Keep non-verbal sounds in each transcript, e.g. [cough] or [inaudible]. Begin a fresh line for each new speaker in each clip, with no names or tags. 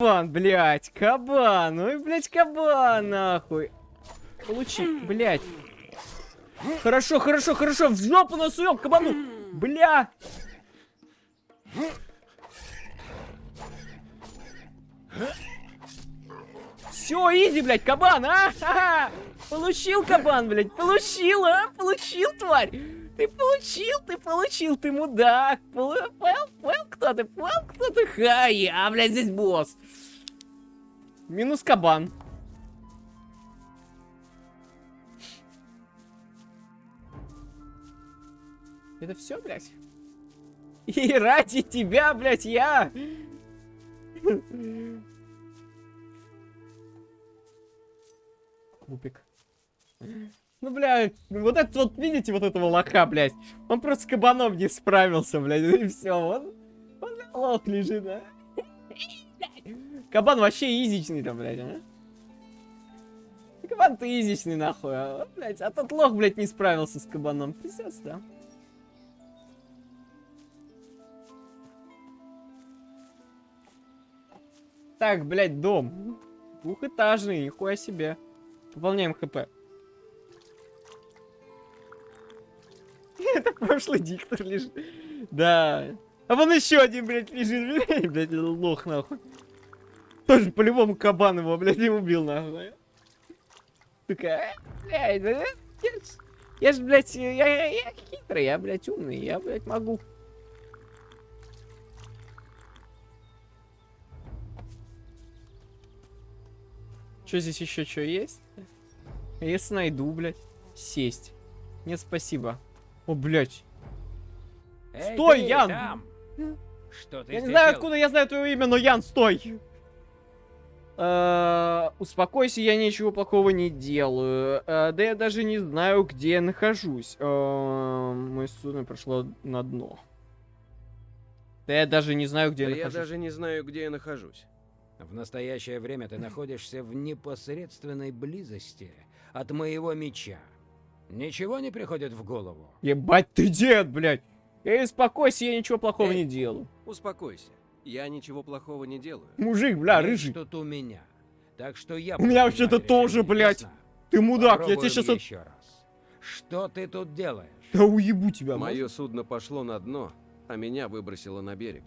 Кабан, блядь, кабан, ой, блядь, кабан, нахуй. Получи, блядь. Хорошо, хорошо, хорошо, в жопу насуем кабану. Бля. Все, изи, блядь, кабан, а? Получил кабан, блядь, получил, а? Получил, тварь. Ты получил, ты получил, ты мудак. Понял, понял, кто ты, понял, кто ты? Ха, я, блядь, здесь босс. Минус кабан. Это все, блядь? И ради тебя, блядь, я... Кубик. Ну, бля, вот этот вот, видите, вот этого лоха, блядь? Он просто с кабаном не справился, блядь, и все, он, он лох лежит, да? [laughs] Кабан вообще изичный там, блядь, а? Кабан ты изичный, нахуй, а, блядь, а тот лох, блядь, не справился с кабаном, пиздец, да? Так, блядь, дом. Двухэтажный, нихуя себе. Пополняем хп. [laughs] Это прошлый диктор лежит. Да. А вон еще один, блядь, лежит. [laughs] Блядь, лох, нахуй. Тоже по-любому кабан его, блядь, не убил, нахуй. Такая, блядь, я, я ж, блядь, я, я, я хитрый, я, блядь, умный, я, блядь, могу. Что здесь еще что есть? Если найду, блядь, сесть. Нет, спасибо. О, блядь.
Эй,
стой,
ты
Ян!
там! Что ты
Я не знаю, откуда я знаю твое имя, но Ян, стой! Э, Успокойся, я ничего плохого не делаю. Э, Да я даже не знаю, где я нахожусь. Э, Мое судно прошло на дно. Да я даже не знаю, где
Да
я
я
нахожусь.
даже не знаю, где я нахожусь.
В настоящее время ты находишься в непосредственной близости от моего меча. Ничего не приходит в голову?
Ебать ты дед, блядь! Эй, успокойся, я ничего плохого
Эй.
не делаю.
Успокойся. Я ничего плохого не делаю.
Мужик, бля,
Есть
рыжий.
тут у меня. Так что я
У меня вообще-то тоже, блядь.
ясно?
Ты мудак, я тебе
Попробуем
сейчас...
еще раз. Что ты тут делаешь?
Да уебу тебя,
Мое судно пошло на дно, а меня выбросило на берег.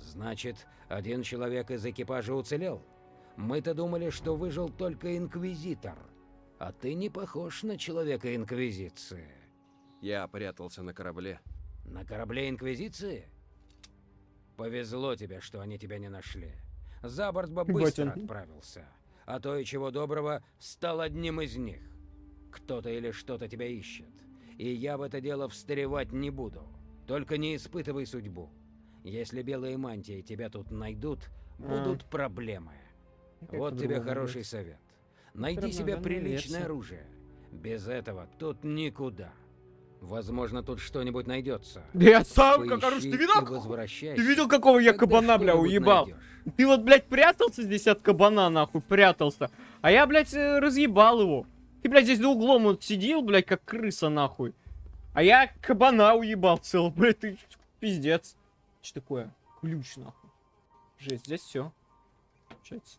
Значит, один человек из экипажа уцелел? Мы-то думали, что выжил только Инквизитор. А ты не похож на человека Инквизиции.
Я прятался на корабле.
На корабле Инквизиции? Повезло тебе, что они тебя не нашли. За борт бы быстро
он.
отправился. А то и чего доброго, стал одним из них. Кто-то или что-то тебя ищет. И я в это дело встревать не буду. Только не испытывай судьбу. Если белые мантии тебя тут найдут, будут проблемы.
Как-то
Вот тебе хороший совет. Найди себе приличное
версия.
оружие. Без этого тут никуда. Возможно, тут что-нибудь найдется.
Да я сам как
Поищи
оружие. Ты видел? как- Ты видел, какого я кабана, бля, уебал?
найдешь.
Ты вот, блядь, прятался здесь от кабана, нахуй, прятался. А я, блядь, э, разъебал его. Ты, блядь, здесь за углом вот сидел, блядь, как крыса, нахуй. А я кабана уебал целый, блядь, ты пиздец. Что такое? Ключ, нахуй. Жесть, здесь все. Получается.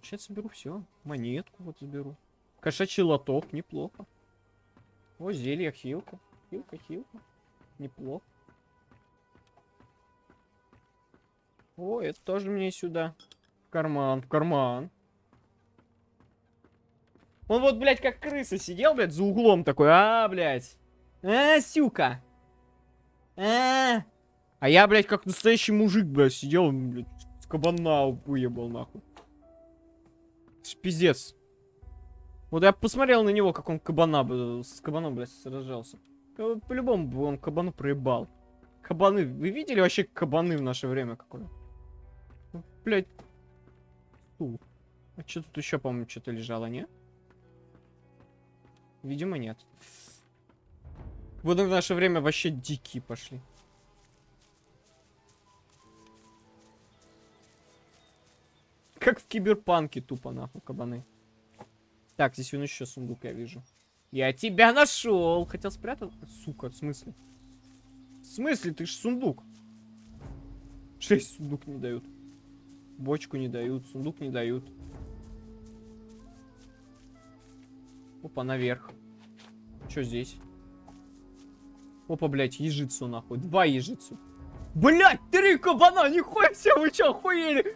Получается, беру все. Монетку вот заберу. Кошачий лоток, неплохо. О, зелье, хилка. Хилка, хилка. Неплохо. О, это тоже мне сюда. В карман, в карман. Он вот, блядь, как крыса сидел, блядь, за углом такой. А, блядь. А, сюка. А, а я, блядь, как настоящий мужик, блядь, сидел, блядь, с кабана выебал, нахуй. Пиздец. Вот я посмотрел на него, как он кабана, с кабаном, блядь, сражался. По-любому бы он кабану проебал. Кабаны. Вы видели вообще кабаны в наше время какое? Ну, Блять. А что тут еще, по-моему, что-то лежало, не? Видимо, нет. Вот в наше время вообще дикие пошли. Как в киберпанке тупо, нахуй, кабаны. Так, здесь вон еще сундук я вижу. Я тебя нашел. Хотел спрятать? Сука, в смысле? В смысле? Ты ж сундук. Шесть сундук не дают. Бочку не дают, сундук не дают. Опа, наверх. Что здесь? Опа, блядь, ежицу нахуй. Два ежицу. Блядь, три кабана, нихуя себе, вы чё, охуели?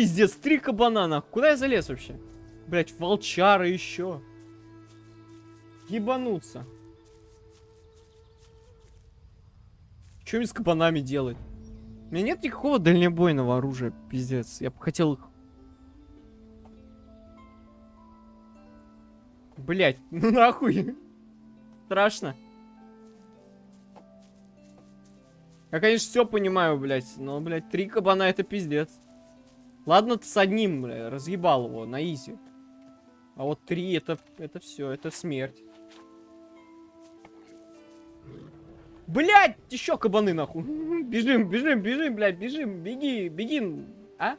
Пиздец, три кабана, нахуй. Куда я залез вообще? Блядь, волчара еще. Ебануться. Что мне с кабанами делать? У меня нет никакого дальнобойного оружия, пиздец. Я бы хотел их... Блять, [laughs] ну нахуй. Страшно. Я, конечно, все понимаю, блядь, но, блядь, три кабана это пиздец. Ладно, ты с одним, бля, разъебал его на изи. А вот три это, это все, это смерть. Блять, еще кабаны нахуй. [laughs] Бежим, бежим, бежим, блядь, бежим, беги, беги, а?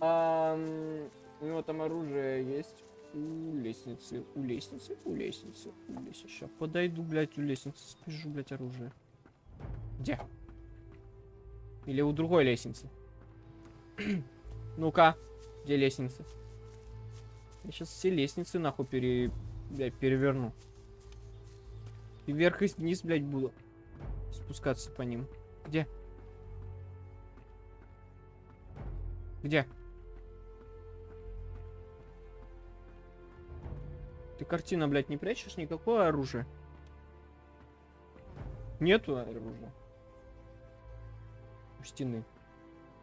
а у него там оружие есть у лестницы, у лестницы, у лестницы, у лестницы. Сейчас подойду, блядь, у лестницы, спижу, блядь, оружие. Где? Или у другой лестницы? [clears throat] Ну-ка, где лестница? Я сейчас все лестницы нахуй пере... блядь, переверну. И вверх и вниз, блядь, буду спускаться по ним. Где? Где? Ты картина, блядь, не прячешь никакое оружие? Нету оружия. У стены.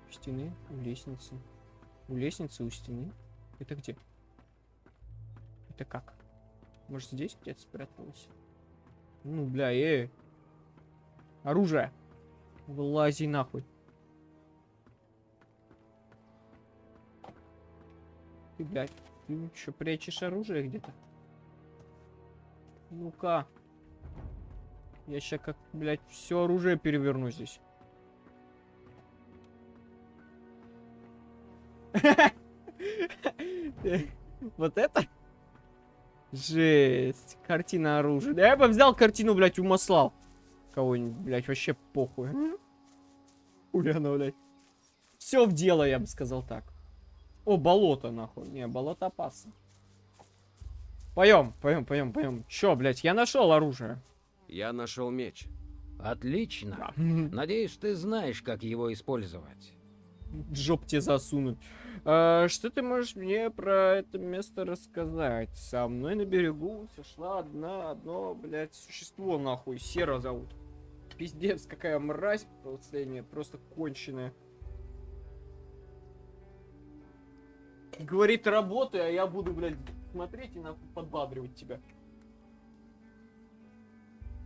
У стены, у лестницы. У лестницы, у стены. Это где? Это как? Может здесь где-то спряталось? Ну, бля, э. Оружие. Вылази нахуй. Ты, блядь, ты что, прячешь оружие где-то? Ну-ка. Я сейчас как, блядь, все оружие переверну здесь. [laughs] Вот это? Жесть. Картина оружия. Да я бы взял картину, блядь, умаслал. Кого-нибудь, блядь, вообще похуй. Уляна, блядь. Все в дело, я бы сказал так. О, болото, нахуй. Не, болото опасно. Поем, поем, поем, поем. Чё, блядь, я нашел оружие.
Я нашел меч.
Отлично.
Да. [laughs]
Надеюсь, ты знаешь, как его использовать.
Жоп тебе засунуть. А, что ты можешь мне про это место рассказать? Со мной на берегу сошла одна, одно, блядь, существо, нахуй, Сера зовут. Пиздец, какая мразь последняя, просто конченая. Говорит, работай, а я буду, блядь, смотреть и нахуй подбадривать тебя.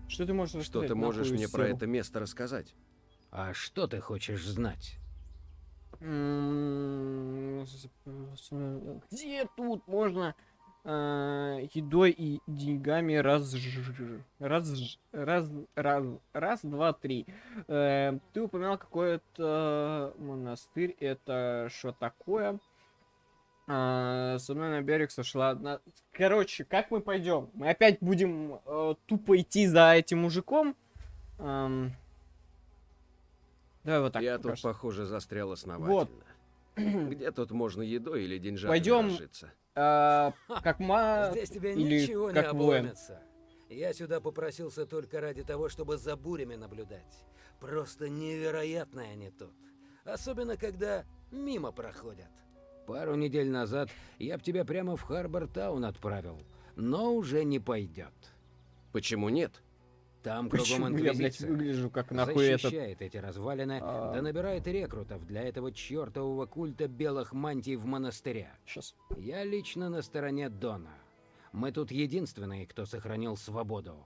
Что ты можешь
Что ты можешь мне про это место рассказать?
А что ты хочешь знать?
Где тут можно а, едой и деньгами раз раз раз раз раз два три? Э, ты упоминал какой-то монастырь это что такое? А, со мной на берег сошла одна короче как мы пойдем? Мы опять будем э, тупо идти за этим мужиком? Ам, давай вот так
Я
пока
тут, похоже, застрял основательно. [clears throat] Где тут можно едой или деньжатами
Пойдем.
разжиться?
А, как ма... [laughs]
Здесь тебе
или
ничего не
как
обломится. Я сюда попросился только ради того, чтобы за бурями наблюдать. Просто невероятные они тут. Особенно, когда мимо проходят. Пару недель назад я б тебя прямо в Харбор-таун отправил. Но уже не пойдет.
Почему нет?
Там кругом
Почему я, блядь,
инквизиция.
выгляжу как нахуй этот...
Защищает эти развалины,
А.
да набирает рекрутов для этого чертового культа белых мантий в монастыря.
Сейчас.
Я лично на стороне Дона. Мы тут единственные, кто сохранил свободу.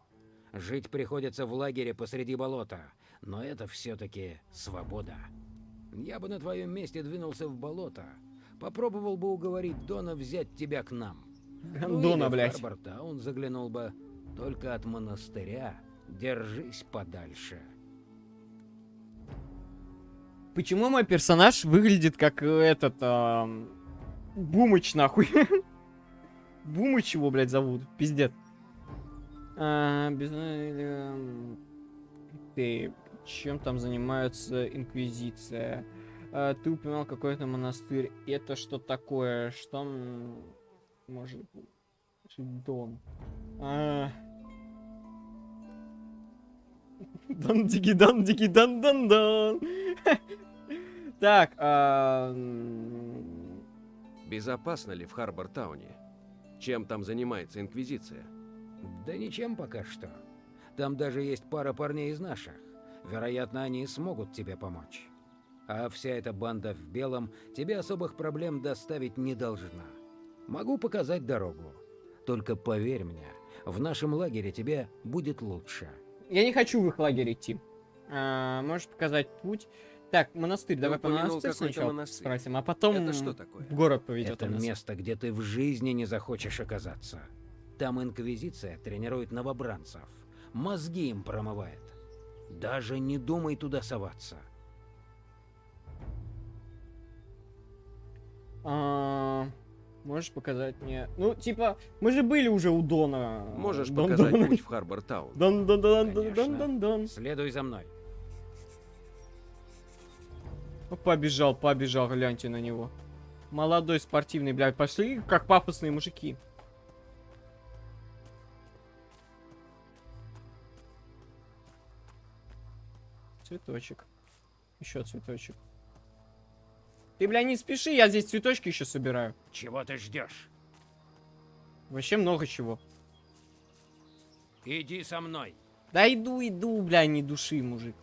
Жить приходится в лагере посреди болота, но это все-таки свобода. Я бы на твоем месте двинулся в болото. Попробовал бы уговорить Дона взять тебя к нам. Ну, или в
блядь.
Харбор-таун заглянул бы. Только от монастыря держись подальше.
Почему мой персонаж выглядит как э, этот... ам, Бумыч, нахуй? [laughs] Бумыч его, блядь, зовут. Пиздец. А, эм, Ты... чем там занимается Инквизиция. А, ты упоминал какой-то монастырь. Это что такое? Что может? Дом. А... дан диги дан диги дан дан дан Так, а,
Безопасно ли в Харбор-тауне? Чем там занимается Инквизиция?
Да ничем пока что. Там даже есть пара парней из наших. Вероятно, они смогут тебе помочь. А вся эта банда в белом тебе особых проблем доставить не должна. Могу показать дорогу. Только поверь мне, в нашем лагере тебе будет лучше.
Я не хочу в их лагерь идти. А, можешь показать путь? Так, монастырь,
Ты
давай по монастырь сначала
монастырь.
спросим, а потом
Это что такое?
в город поведет
Это место, где ты в жизни не захочешь оказаться. Там Инквизиция тренирует новобранцев. Мозги им промывает. Даже не думай туда соваться.
А, можешь показать мне? Ну, типа, мы же были уже у Дона.
Можешь
Дон-
показать
Дон-
путь в Харбор-таун?
Дон, дон, дон, дон,
Конечно.
дон, дон, дон.
Следуй за мной.
Ну, Побежал, побежал, гляньте на него. Молодой, спортивный, блядь, пошли, как пафосные мужики. Цветочек. Еще цветочек. Ты, бля, не спеши, я здесь цветочки еще собираю.
Чего ты ждешь?
Вообще много чего.
Иди со мной.
Да иду, иду, бля, не души, мужик.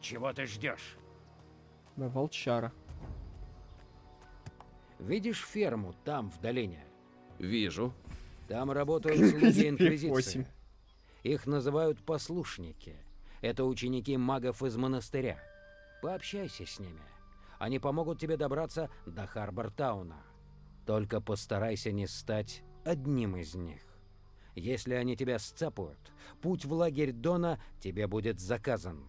Чего ты ждешь?
Да, волчара.
Видишь ферму там, в долине?
Вижу.
Там работают слуги. Инквизиции. Их называют послушники. Это ученики магов из монастыря. Пообщайся с ними. Они помогут тебе добраться до Харбортауна. Только постарайся не стать одним из них. Если они тебя сцапают, путь в лагерь Дона тебе будет заказан.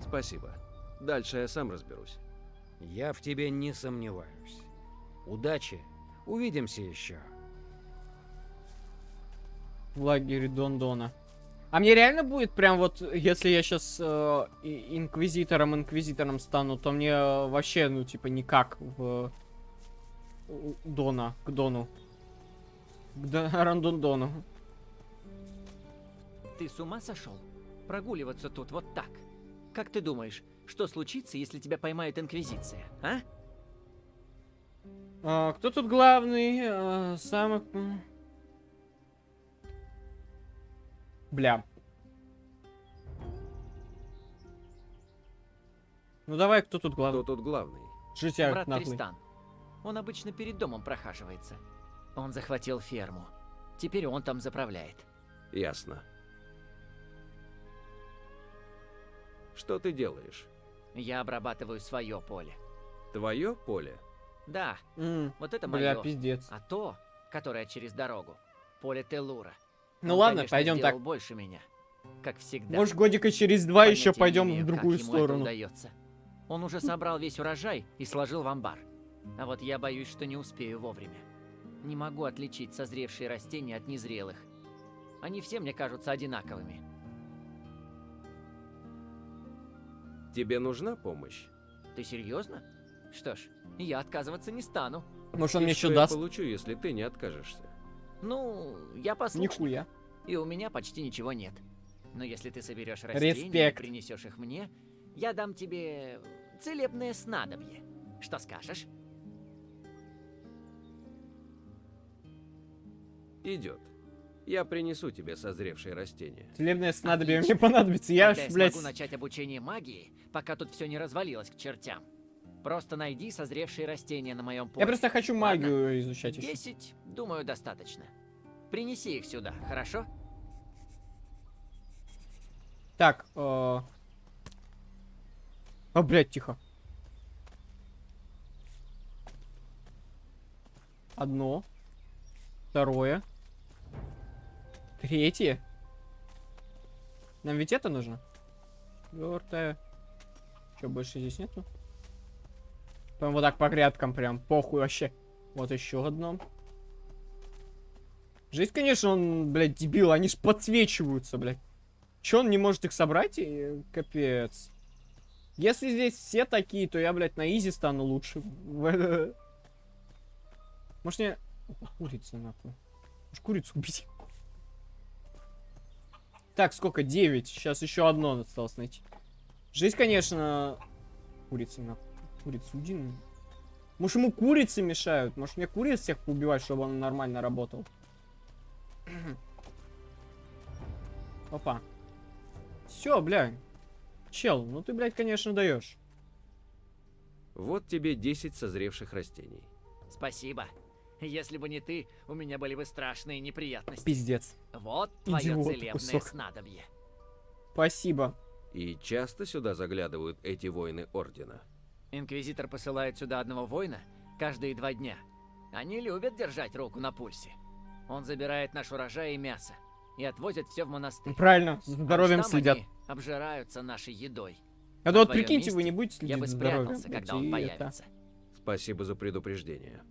Спасибо. Дальше я сам разберусь.
Я в тебе не сомневаюсь. Удачи. Увидимся еще.
В лагере Дондона. А мне реально будет прям вот, если я сейчас инквизитором, инквизитором стану, то мне э, вообще, ну, типа, никак в Дона, к Дону. К До- [laughs] Рандондону.
Ты с ума сошел? Прогуливаться тут вот так. Как ты думаешь, что случится, если тебя поймает Инквизиция, а?
А, кто тут главный? А, самый... Бля. Ну давай, кто тут главный?
Кто тут главный?
Житяк
Брат
наглый.
Тристан. Он обычно перед домом прохаживается. Он захватил ферму. Теперь он там заправляет.
Ясно. Что ты делаешь?
Я обрабатываю свое поле.
Твое поле?
Да,
М,
вот это
Бля,
мое.
пиздец.
А то, которое через дорогу, поле Телура.
Ну
Он,
ладно,
конечно,
пойдем так.
больше меня. Как всегда.
Может, годика через два
Понятия
еще пойдем
имею,
в другую сторону.
Он уже собрал весь урожай и сложил в амбар. А вот я боюсь, что не успею вовремя. Не могу отличить созревшие растения от незрелых. Они все мне кажутся одинаковыми.
Тебе нужна помощь?
Ты серьезно? Что ж, я отказываться не стану.
Может, он
И
мне еще
я
даст?
получу, если ты не откажешься?
Ну, я послушный.
Нихуя.
И у меня почти ничего нет. Но если ты соберешь растения и
Респект.
принесешь их мне, я дам тебе целебное снадобье. Что скажешь?
Идет. Я принесу тебе созревшие растения.
Целебное снадобье
Отлично.
мне понадобится. Я
Тогда
ж,
я
блядь...
смогу начать обучение магии, пока тут все не развалилось к чертям. Просто найди созревшие растения на моем поле.
Я просто хочу
Ладно.
магию изучать еще.
Десять, думаю, достаточно. Принеси их сюда, хорошо?
Так, э... А, блядь, тихо. Одно. Второе. Третье. Нам ведь это нужно? Четвертое. Че, больше здесь нету? Прям вот так по грядкам прям. Похуй вообще. Вот еще одно. Жизнь, конечно, он, блядь, дебил. Они ж подсвечиваются, блядь. Че он не может их собрать? Капец. Если здесь все такие, то я, блядь, на изи стану лучше. [laughs] Может, мне... Курица, нахуй. Может, курицу убить? Так, сколько? 9. Сейчас еще одно осталось найти. Жизнь, конечно... Курица, нахуй. Курица, уйди. Может, ему курицы мешают? Может, мне куриц всех поубивать, чтобы он нормально работал? [clears throat] Опа. Все, бля. Чел, ну ты, блядь, конечно, даешь.
Вот тебе 10 созревших растений.
Спасибо. Если бы не ты, у меня были бы страшные неприятности.
Пиздец.
Вот твое
Идиот
целебное
кусок.
снадобье.
Спасибо.
И часто сюда заглядывают эти воины Ордена.
Инквизитор посылает сюда одного воина каждые два дня. Они любят держать руку на пульсе. Он забирает наш урожай и мясо и отвозит все в монастырь.
Правильно,
А
здоровьем
там
следят.
они обжираются нашей едой.
А то вот прикиньте, вы
месте
не будете
Я
следить
бы
за здоровьем.
спрятался, когда он
и это.
появится.
Спасибо за предупреждение.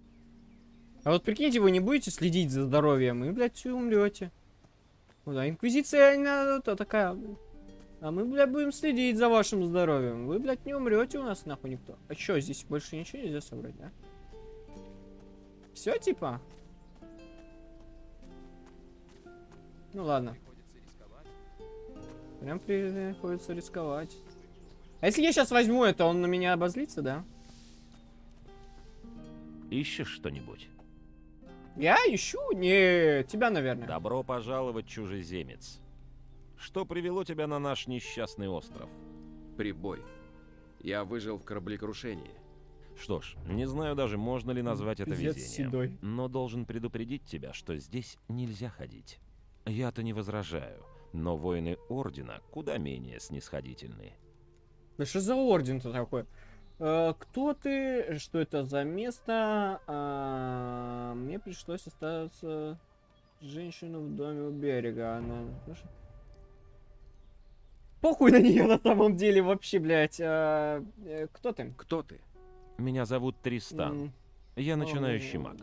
А вот прикиньте, вы не будете следить за здоровьем, и, блядь, все умрете. Ну да, инквизиция, она то такая. А мы, блядь, будем следить за вашим здоровьем. Вы, блядь, не умрете у нас нахуй никто. А чё, здесь больше ничего нельзя собрать, да? Все, типа? Ну ладно. Прям приходится рисковать. А если я сейчас возьму это, он на меня обозлится, да?
Ищешь что-нибудь?
Я ищу? Не, тебя, наверное.
Добро пожаловать, чужеземец. Что привело тебя на наш несчастный остров?
Прибой. Я выжил в кораблекрушении.
Что ж, не знаю даже, можно ли назвать это
Пиздец
везением.
седой.
Но должен предупредить тебя, что здесь нельзя ходить. Я-то не возражаю, но воины Ордена куда менее снисходительны.
Да что за орден-то такой? Э, кто ты? Что это за место? А, мне пришлось остаться женщину в доме у берега. Она... Похуй на нее на самом деле вообще, блядь. А, э, кто ты?
Кто ты?
Меня зовут Тристан.
М,
Я начинающий
о,
маг.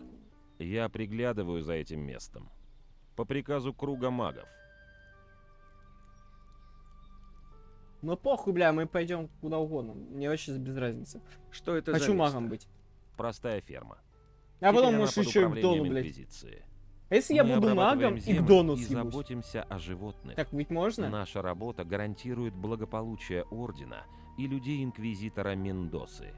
Я приглядываю за этим местом. По приказу круга магов.
Ну похуй, бля, мы пойдем куда угодно. Мне вообще без разницы.
Что это за
Хочу
место?
магом быть.
Простая ферма.
А
Теперь
потом, может, еще и
управлением
Дону, блядь.
Инквизиции.
А если я
Мы
буду
обрабатываем
магом и к Дону
и заботимся о животных.
Так ведь можно?
Наша работа гарантирует благополучие Ордена и людей Инквизитора Мендосы.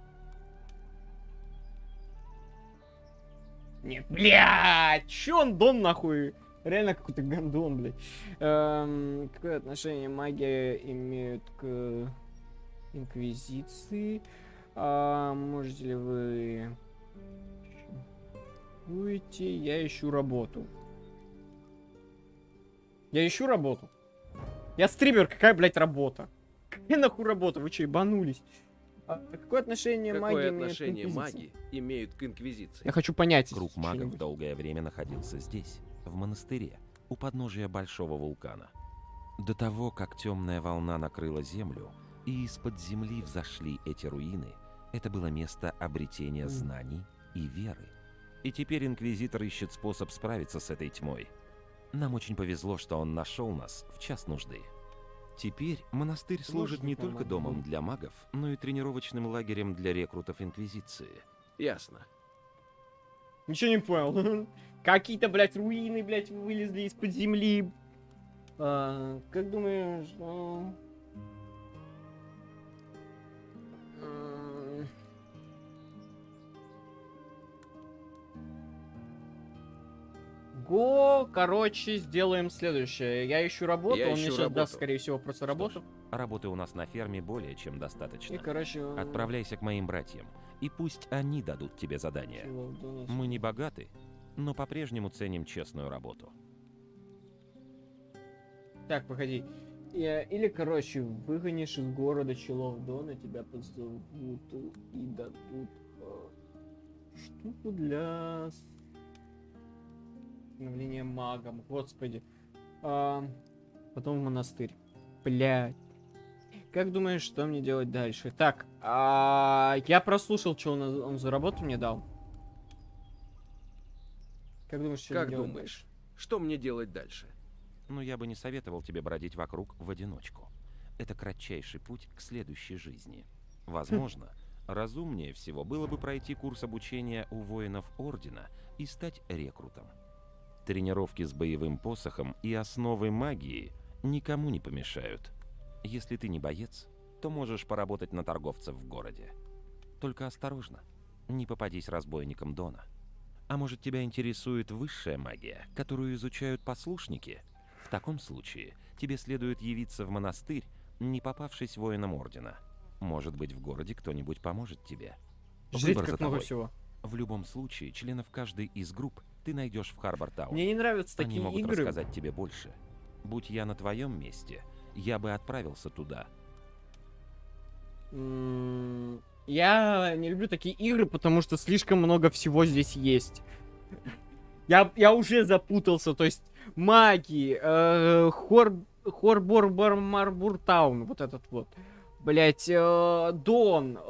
Нет, блядь, чё он Дон нахуй? Реально какой-то гандон, блядь. Эм, какое отношение магия имеет к Инквизиции? А, можете ли вы... Уйти, я ищу работу. Я ищу работу. Я стример, какая, блядь, работа? Какая нахуй работа? Вы что, ебанулись? А какое отношение
Какое
имеет к
отношение маги имеют к Инквизиции?
Я хочу понять.
Круг магов долгое время находился здесь, в монастыре, у подножия большого вулкана. До того, как темная волна накрыла землю, и из-под земли взошли эти руины, это было место обретения знаний и веры. И теперь Инквизитор ищет способ справиться с этой тьмой. Нам очень повезло, что он нашел нас в час нужды. Теперь монастырь служит не только домом для магов, но и тренировочным лагерем для рекрутов Инквизиции.
Ясно.
Ничего не понял. [laughs] Какие-то, блядь, руины, блядь, вылезли из-под земли. А, как думаешь, что... Го, короче, сделаем следующее. Я ищу работу,
Я
он мне
ищу
сейчас даст,
работу.
скорее всего, просто работу.
Работы у нас на ферме более чем достаточно.
И, короче...
Отправляйся к моим братьям, и пусть они дадут тебе задание. Мы не богаты, но по-прежнему ценим честную работу.
Так, погоди. Я- Или, короче, выгонишь из города челов Дона, тебя позовут и дадут э, штуку для становления магом. Господи. А, потом в монастырь. Блядь. Как думаешь, что мне делать дальше? Так, а, я прослушал, что он, он за работу мне дал. Как думаешь, что
Как
мне делать
думаешь, что мне делать дальше?
но я бы не советовал тебе бродить вокруг в одиночку. Это кратчайший путь к следующей жизни. Возможно, разумнее всего было бы пройти курс обучения у воинов Ордена и стать рекрутом. Тренировки с боевым посохом и основы магии никому не помешают. Если ты не боец, то можешь поработать на торговцев в городе. Только осторожно, не попадись разбойникам Дона. А может тебя интересует высшая магия, которую изучают послушники? В таком случае тебе следует явиться в монастырь, не попавшись воином Ордена. Может быть, в городе кто-нибудь поможет тебе.
Жить
Выбор
как много всего.
В любом случае, членов каждой из групп ты найдешь в Харбор-Таун.
Мне не нравятся
Они
такие
могут
игры.
рассказать тебе больше. Будь я на твоем месте, я бы отправился туда.
Я не люблю такие игры, потому что слишком много всего здесь есть. Я, я уже запутался, то есть маги, э, Хор, Хорбор-Марбуртаун, вот этот вот. Блять, Дон,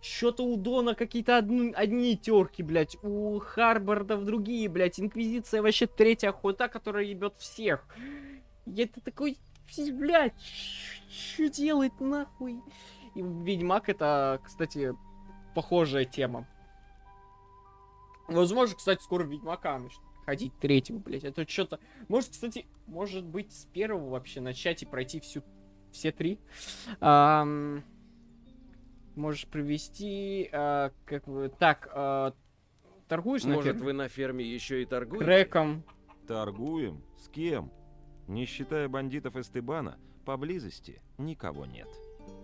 что-то у Дона какие-то одни, одни терки, блять, у Харбордов другие, блять, Инквизиция вообще третья охота, которая ебет всех. И это такой, блять, что делать нахуй? И Ведьмак это, кстати, похожая тема. Возможно, кстати, скоро Ведьмака начнут ходить третьего, блять. Это что-то... Может, кстати, может быть, с первого вообще начать и пройти всю... все три. Ам, Можешь привести... а, как вы... Так, а, торгуешь на
Может,
ферме?
вы на ферме еще и торгуете?
Крэком.
Торгуем? С кем? Не считая бандитов Эстебана, поблизости никого нет.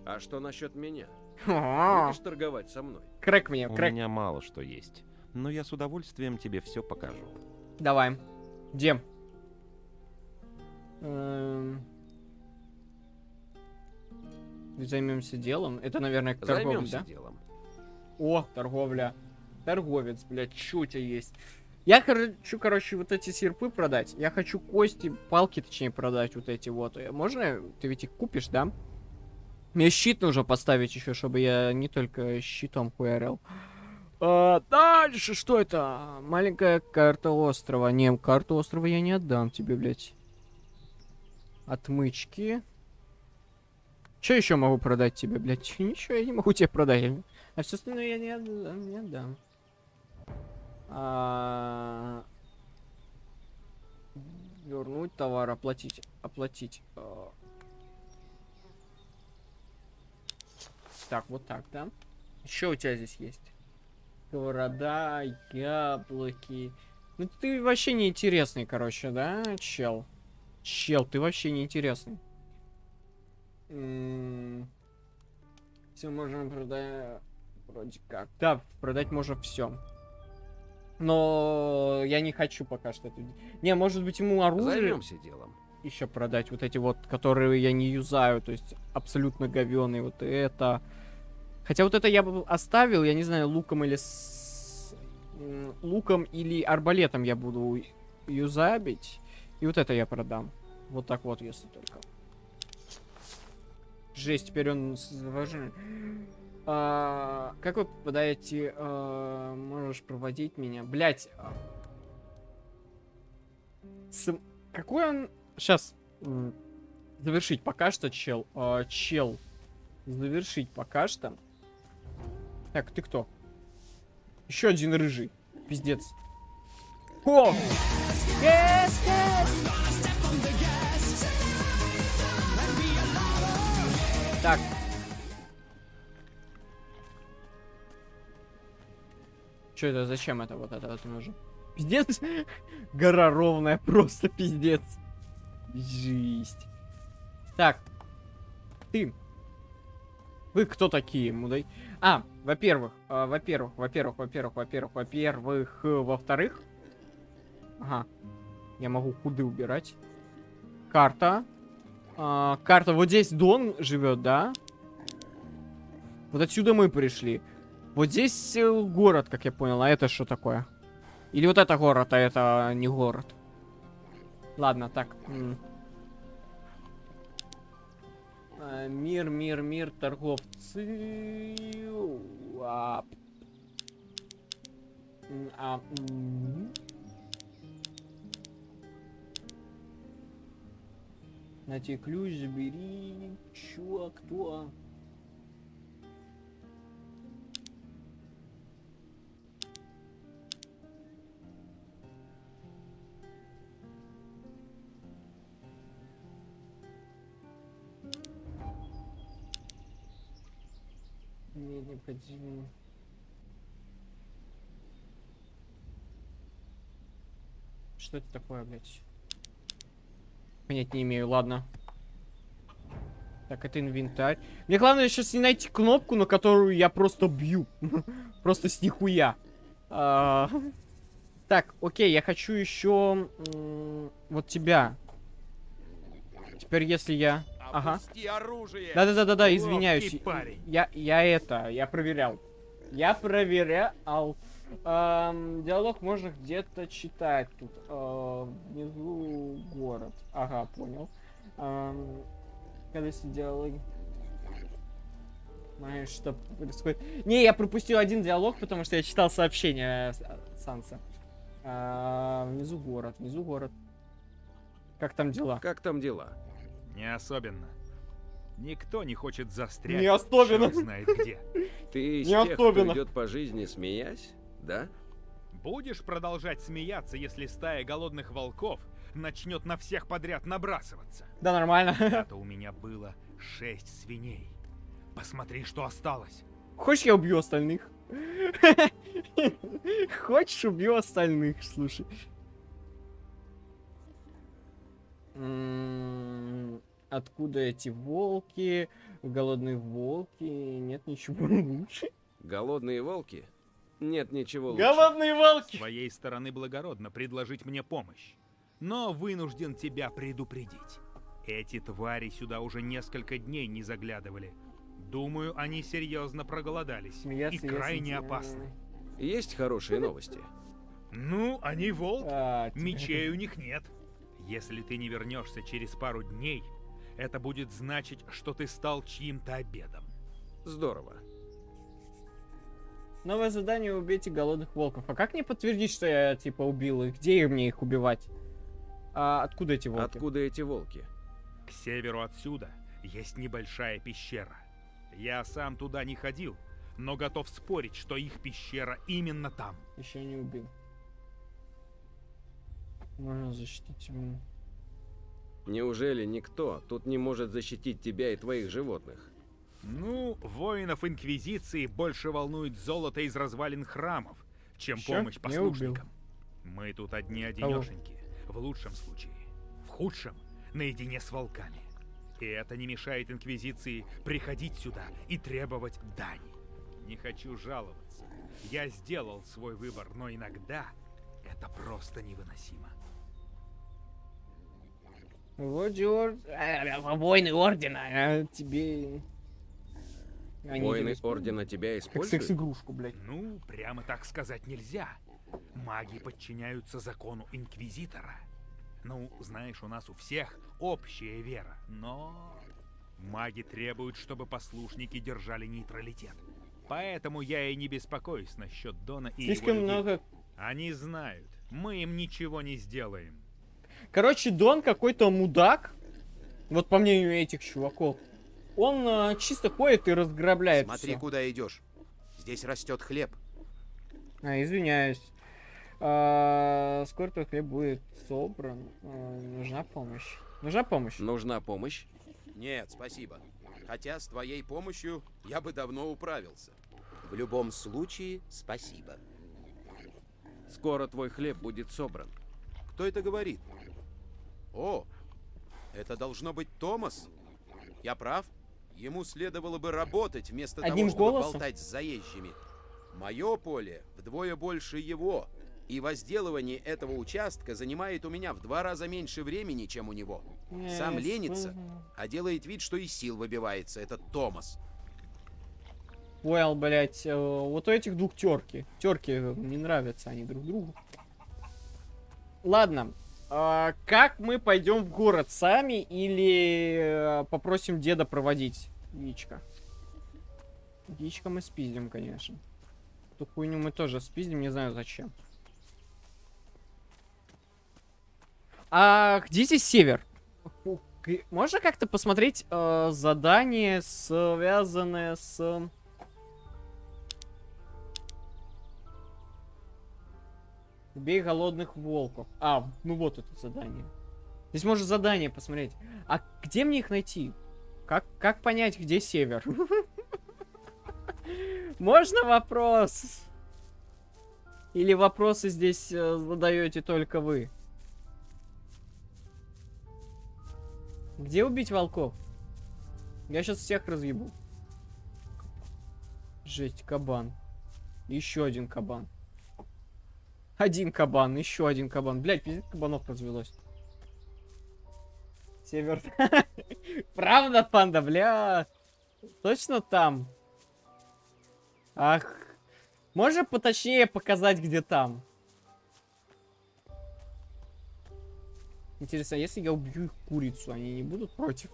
А что насчет меня?
А,
Будешь торговать со мной?
Крэк мне,
У
крэк.
меня мало что есть, но я с удовольствием тебе все покажу.
Давай. Где? Эм. Займемся делом. Это, наверное, торговля,
Займемся
да?
делом.
О, торговля. Торговец, блядь, тебя есть? Я хочу, короче, вот эти серпы продать. Я хочу кости, палки, точнее, продать вот эти вот. Э, Можно? Ты ведь их купишь, да? Мне щит нужно поставить еще, чтобы я не только щитом хуярил. А, дальше что это? Маленькая карта острова. Не, карту острова я не отдам тебе, блядь. Отмычки. Что еще могу продать тебе, блядь? [laughs] Ничего я не могу тебе продать. А все остальное я не. Не отдам. А, Вернуть товар, оплатить. Оплатить. А. Так, вот так, да? Еще у тебя здесь есть? Сковорода, яблоки. Ну ты вообще неинтересный, короче, да, чел? Чел, ты вообще неинтересный. Все можем продать. Вроде как. Да, продать можно все. Но я не хочу пока что это. Не, может быть ему оружие
Займемся делом.
еще продать. Вот эти вот, которые я не юзаю. То есть абсолютно говёные. Вот это. Хотя вот это я бы оставил, я не знаю, луком или с... луком или арбалетом я буду юзабить. И вот это я продам. Вот так вот, если только. Жесть, теперь он с- важен. А, как вы попадаете? а, можешь проводить меня? Блять. Какой он... Сейчас. Завершить пока что, чел. А, чел. Завершить пока что. Так, ты кто? Еще один рыжий. Пиздец. О! Так. Что это? Зачем это? Вот это вот нужно. Пиздец. [laughs] Гора ровная, [laughs] просто пиздец. Жесть. Так. Ты. Вы кто такие, мудай? А, во-первых, а, во-первых, во-первых, во-первых, во-первых, во-первых, э, во-вторых. Ага. Я могу худы убирать. Карта. А, карта. Вот здесь Дон живет, да? Вот отсюда мы пришли. Вот здесь э, город, как я понял. А это что такое? Или вот это город, а это не город? Ладно, так. А, Мир, мир, мир, торговцы. А, а, На тебе ключ забери. Чё, кто? Мне необходимо... Что это такое, блядь? Понять не имею, ладно. Так, это инвентарь. Мне главное сейчас не найти кнопку, на которую я просто бью. [laughs] просто с нихуя. А, Так, окей, я хочу еще вот тебя. Теперь если я... Ага.
оружие!
Да-да-да-да, извиняюсь. Я, я это, я проверял. Я проверял. Диалог можно где-то читать тут. Э, внизу город. Ага, понял. Когда если диалоги... Знаешь, что происходит? Не, я пропустил один диалог, потому что я читал сообщение э, Санса. Э, внизу город, внизу город. Как там дела?
Как там дела?
Не особенно. Никто не хочет застрять.
Не особенно.
знает где. [laughs]
Ты из
Не
тех, кто идет по жизни, смеясь, да?
Будешь продолжать смеяться, если стая голодных волков начнет на всех подряд набрасываться?
Да, нормально.
Это [laughs] у меня было шесть свиней. Посмотри, что осталось.
Хочешь, я убью остальных? [laughs] Хочешь, убью остальных, слушай. М, Откуда эти волки? Голодные волки? Нет ничего лучше.
Голодные волки? Нет ничего лучше.
Голодные
С
волки!
твоей стороны благородно предложить мне помощь. Но вынужден тебя предупредить. Эти твари сюда уже несколько дней не заглядывали. Думаю, они серьезно проголодались
Смеяться,
и крайне
если-
опасны.
Есть хорошие новости.
Ну, они волки.
А,
Мечей у них нет. Если ты не вернешься через пару дней, это будет значить, что ты стал чьим-то обедом.
Здорово.
Новое задание убейте голодных волков. А как мне подтвердить, что я типа убил их? Где мне их убивать? А откуда эти волки?
Откуда эти волки?
К северу отсюда есть небольшая пещера. Я сам туда не ходил, но готов спорить, что их пещера именно там.
Еще не убил. Можно защитить ему.
Неужели никто тут не может защитить тебя и твоих животных?
Ну, воинов Инквизиции больше волнует золото из развалин храмов, чем
Чё?
помощь послушникам. Мы тут одни одинешеньки, в лучшем случае. В худшем, наедине с волками. И это не мешает Инквизиции приходить сюда и требовать дань. Не хочу жаловаться. Я сделал свой выбор, но иногда это просто невыносимо.
Вот ор... а, Войны Ордена. а, тебе... Они
Воины
тебя
Ордена тебя
Как
используют?
секс-игрушку, блядь.
Ну, прямо так сказать нельзя. Маги подчиняются закону Инквизитора. Ну, знаешь, у нас у всех общая вера, но... Маги требуют, чтобы послушники держали нейтралитет. Поэтому я и не беспокоюсь насчет Дона и его
Слишком
людей.
много...
Они знают, мы им ничего не сделаем.
Короче, Дон какой-то мудак. Вот по мнению этих чуваков. Он а, чисто ходит и разграбляет
Смотри,
всё.
куда идешь. Здесь растет хлеб.
А, извиняюсь. А, скоро твой хлеб будет собран. А, нужна помощь. Нужна помощь.
Нужна помощь?
Нет, спасибо. Хотя с твоей помощью я бы давно управился. В любом случае, спасибо.
Скоро твой хлеб будет собран.
Кто это говорит? О, это должно быть Томас. Я прав? Ему следовало бы работать вместо
Одним
того, чтобы
голосом?
болтать с заезжими. Мое поле вдвое больше его, и возделывание этого участка занимает у меня в два раза меньше времени, чем у него. Сам
Yes,
ленится,
мгм.
а делает вид, что из сил выбивается. Это Томас.
Понял, блять. Вот у этих двух терки. Терки не нравятся они друг другу. Ладно. А, как мы пойдем в город сами или э, попросим деда проводить яичко? Яичко мы спиздим, конечно. Эту хуйню мы тоже спиздим, не знаю зачем. А где здесь север? Можно как-то посмотреть э, задание, связанное с... Убей голодных волков. А, ну вот это задание. Здесь можно задание посмотреть. А где мне их найти? Как, как понять, где север? Можно вопрос? Или вопросы здесь э, задаете только вы? Где убить волков? Я сейчас всех разъебу. Жесть, кабан. Еще один кабан. Один кабан, еще один кабан. Блять, пиздец кабанов развелось. Север. [laughs] Правда, панда, бля. Точно там. Ах. Можно поточнее показать, где там? Интересно, а если я убью курицу, они не будут против?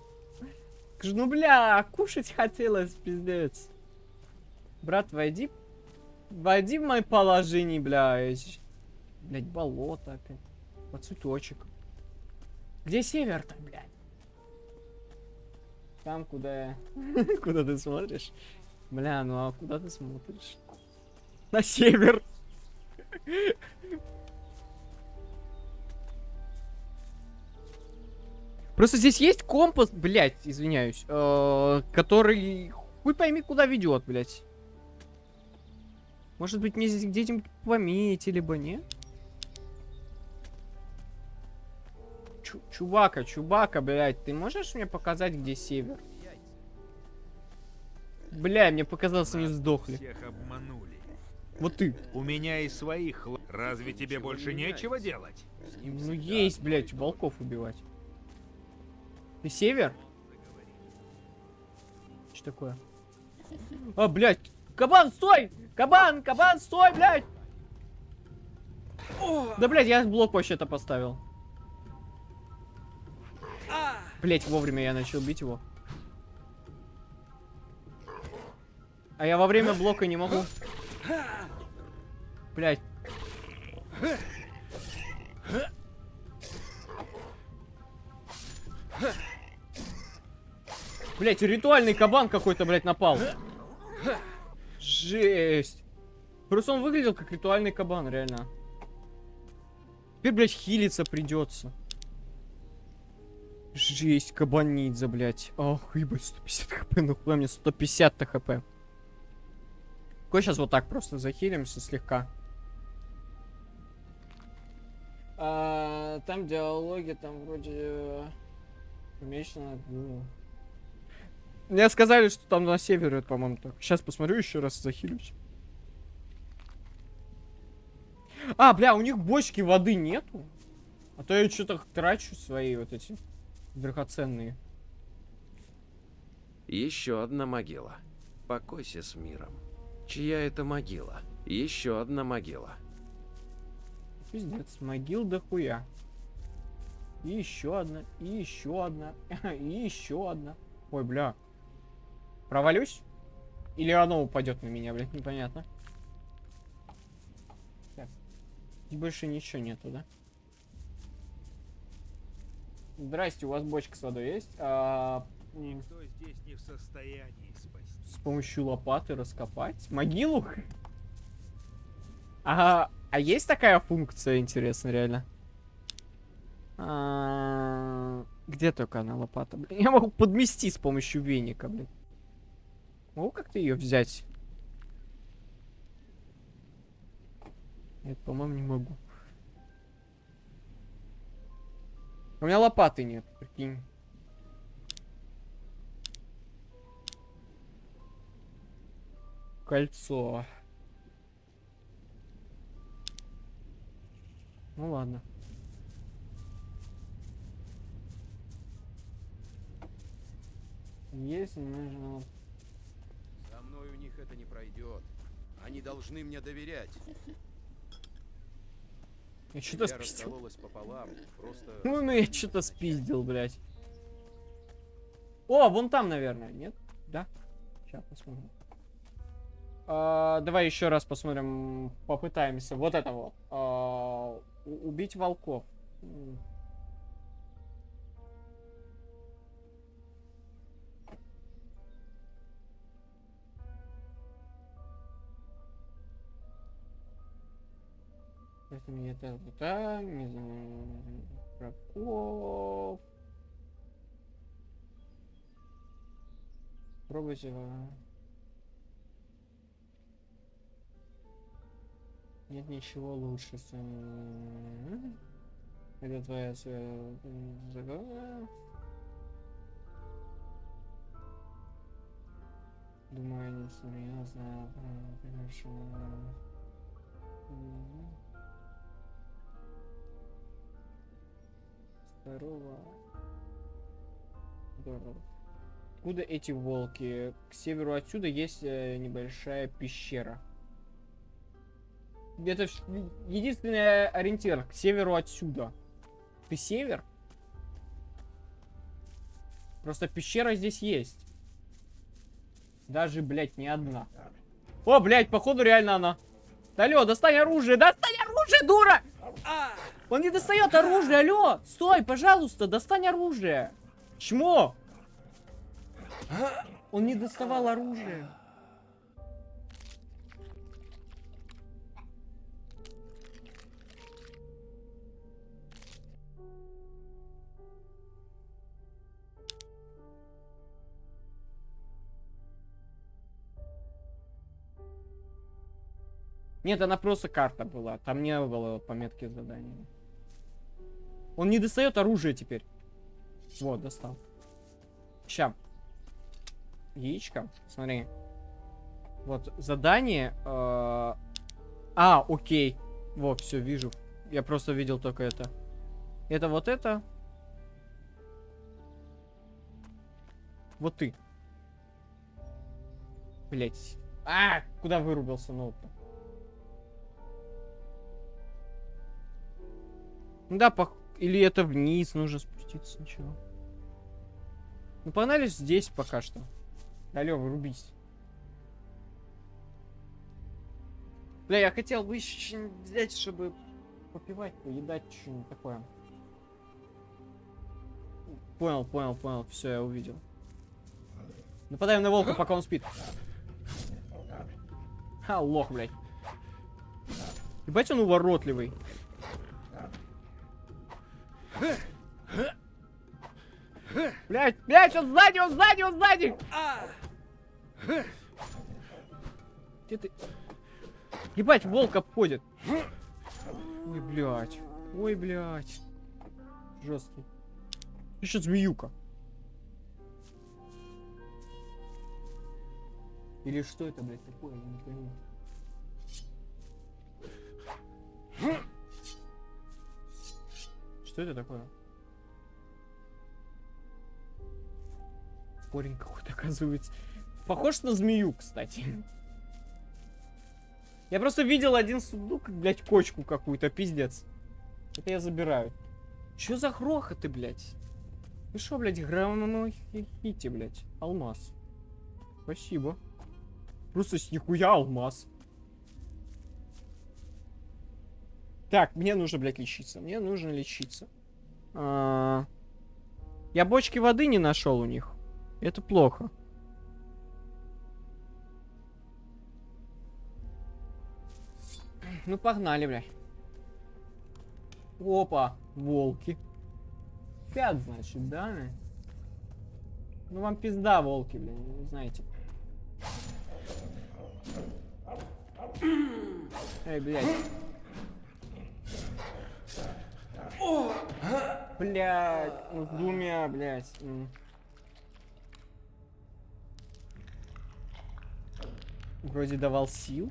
Ну бля, кушать хотелось, пиздец. Брат, войди. Войди в мое положение, блядь. Блядь, болото опять. Под цветочек. Где север-то, блядь? Там, куда. [laughs] Куда ты смотришь? Бля, ну а куда ты смотришь? На север. Просто здесь есть компас, блядь, извиняюсь, э, который хуй пойми куда ведет, блядь. Может быть мне здесь где-нибудь пометили бы, не? Чу чувака, чувака, блядь, ты можешь мне показать, где север? Бля, мне показалось, они сдохли.
Всех обманули.
Вот ты.
У меня и своих Разве тебе больше нечего делать?
Ну есть, блядь, волков убивать. Ты север? Что такое? А, блядь! Кабан, стой! Кабан, кабан, стой, блядь! Да, блядь, я блок вообще-то поставил. Блядь, вовремя я начал бить его. А я во время блока не могу. Блядь. Блять, ритуальный кабан какой-то, блядь, напал. Жесть. Просто он выглядел как ритуальный кабан, реально. Теперь, блядь, хилиться придется. Жесть, кабанидзе, блядь. Ох, ебать, 150 хп, нахуя мне 150 хп. Какой сейчас вот так просто захилимся слегка. А, там диалоги, там вроде... э, Помечено, ну... Мне сказали, что там на севере, по-моему, так. Сейчас посмотрю еще раз, захилюсь. А, бля, у них бочки воды нету? А то я что-то трачу свои вот эти драгоценные.
Еще одна могила. Покойся с миром. Чья это могила? Еще одна могила.
Пиздец, могил дохуя. И еще одна, и еще одна, [laughs] и еще одна. Ой, бля. Провалюсь? Или оно упадет на меня, блядь, непонятно. Так. Здесь больше ничего нету, да? Здрасте, у вас бочка с водой есть? А,
Никто здесь не в состоянии спасти.
с помощью лопаты раскопать? Могилу? А, а есть такая функция, интересно, реально? А, где только она лопата, блин? Я могу подмести с помощью веника, блин. Могу как-то ее взять? Нет, по-моему, не могу. У меня лопаты нет, прикинь. Кольцо. Ну ладно. Есть, нужно...
Со мной у них это не пройдет. Они должны мне доверять.
Я что-то спиздил.
пополам. Просто...
Ну, ну я что-то спиздил, блядь. О, вон там, наверное, нет? Да? Сейчас посмотрим. А, давай еще раз посмотрим, попытаемся. Вот это вот. А, убить волков. Я это вот не знаю, Прокоп. Пробуйте. а. Нет ничего лучше. Это твоя загадка. Думаю, не серьезно. а, Конечно. Здорово. Здорово. Откуда эти волки? К северу отсюда есть э, небольшая пещера. Это вш- единственный ориентир к северу отсюда. Ты север? Просто пещера здесь есть. Даже, блядь, не одна. О, блядь, походу реально она. Алло, достань оружие, достань оружие, дура! Он не достает оружие, алло! Стой, пожалуйста, достань оружие! Чмо? Он не доставал оружие. Нет, она просто карта была. Там не было пометки с заданиями. Он не достает оружие теперь. Вот, достал. Ща. Яичко. Смотри. Вот, задание. э, А, окей. Вот, все, вижу. Я просто видел только это. Это вот это. Вот ты. Блять. А, куда вырубился ноут-то? Ну Да, пох... или это вниз нужно спуститься сначала. Ну погнали здесь пока что. Алло, вырубись. Бля, я хотел бы еще взять, чтобы попивать, поедать, что-нибудь такое. Понял, понял, понял. Все, я увидел. Нападаем на волка, пока он спит. Ха, лох, блядь. Ебать он уворотливый. Блять, блять, он сзади, он сзади, он сзади! Где ты? Ебать, волк обходит. Ой, блядь. Ой, блядь. Жесткий. Еще змеюка. Или что это, блядь, такое? Я не пойму. Что это такое? Корень какой-то, оказывается. Похож на змею, кстати. Я просто видел один сундук, блядь, кочку какую-то, пиздец. Это я забираю. Чё за грохоты, блядь? Вы шо, блядь, хите, блядь? Алмаз. Спасибо. Просто с нихуя алмаз. Так, мне нужно, блядь, лечиться. Мне нужно лечиться. А, Я бочки воды не нашел у них. Это плохо. Ну, погнали, блядь. Опа, волки. Пять, значит, да? Ну, вам пизда, волки, блин, вы знаете. Эй, блядь. Блядь, ну, с двумя, блядь. Вроде давал сил.